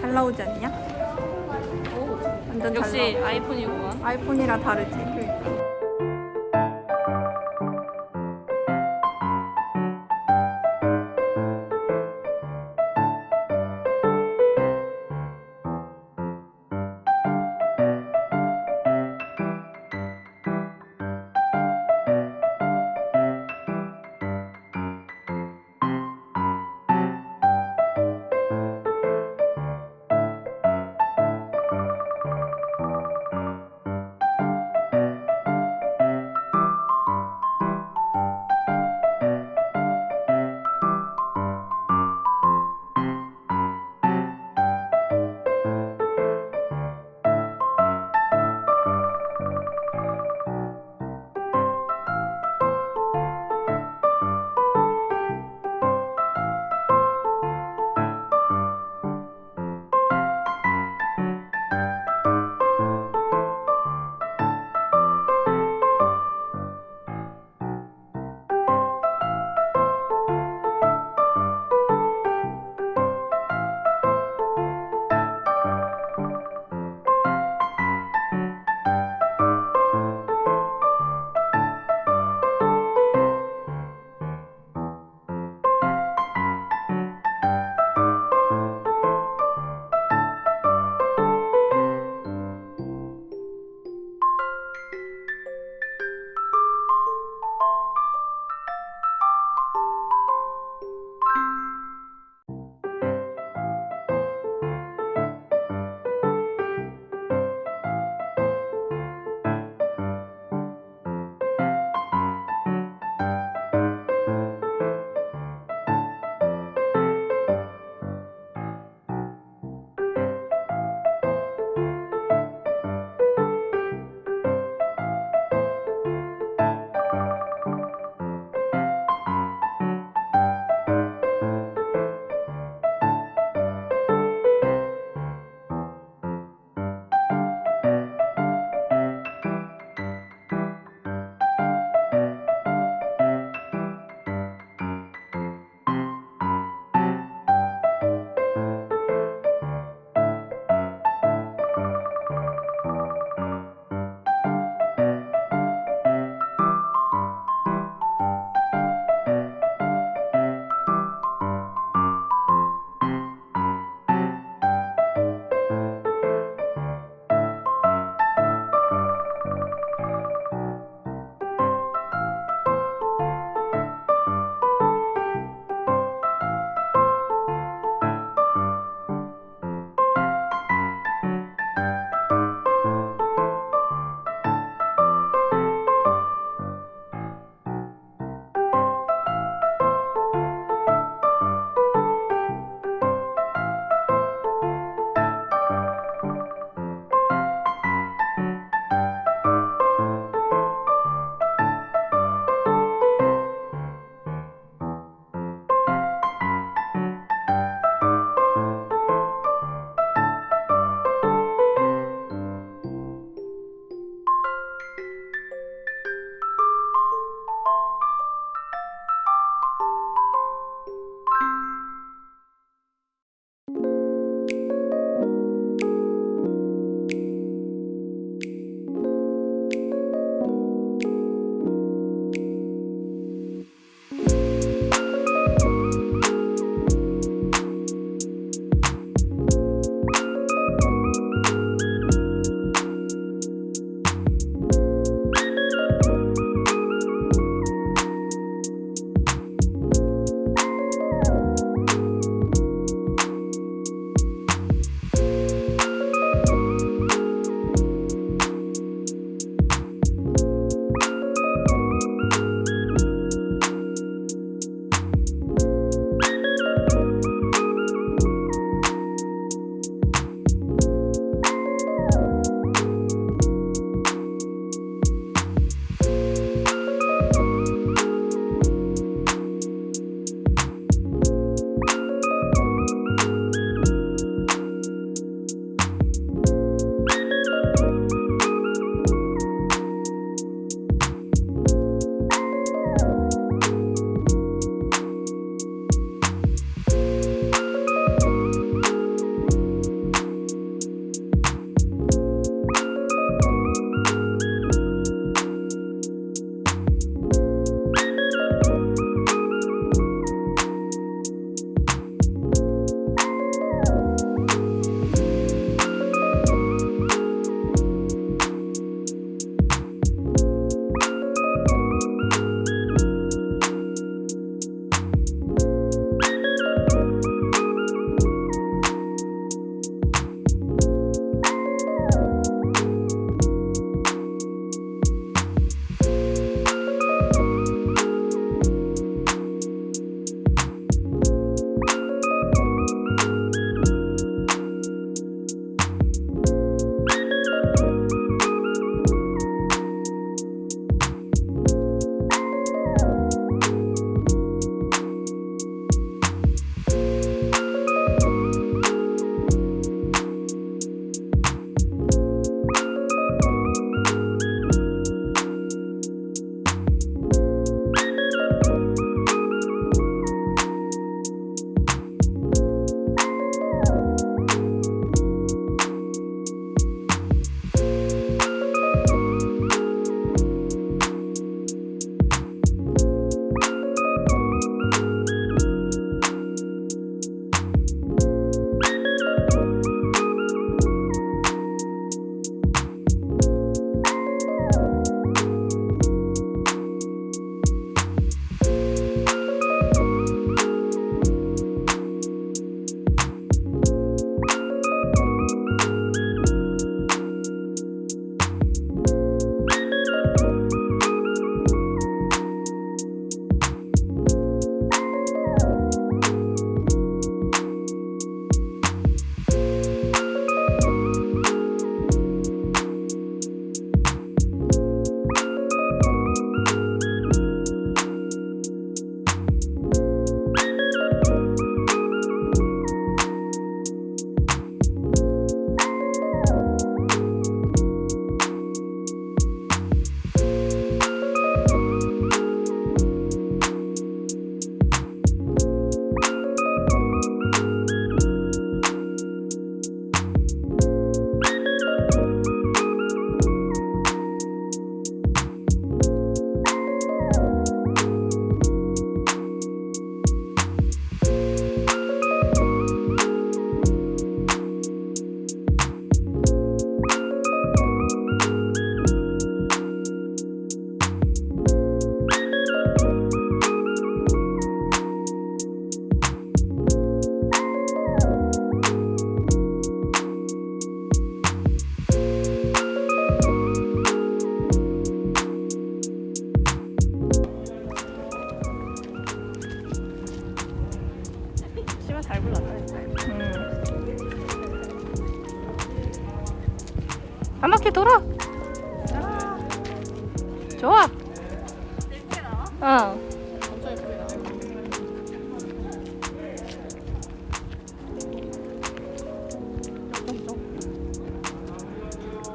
잘 나오지 않냐? 완전 잘 역시. 아이폰이구만. 아이폰이랑 다르지.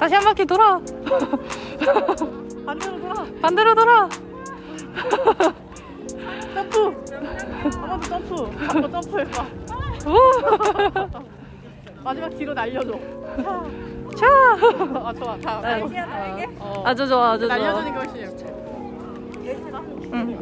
다시 한 바퀴 돌아. 반대로 돌아. 반대로 돌아. 점프. 한번더 점프. 한번 점프해봐. 오. 마지막 뒤로 날려줘. 자. 아 좋아. 다. 네. 어. 어. 아주 좋아, 아주 좋아. 날려주는 것이. 응.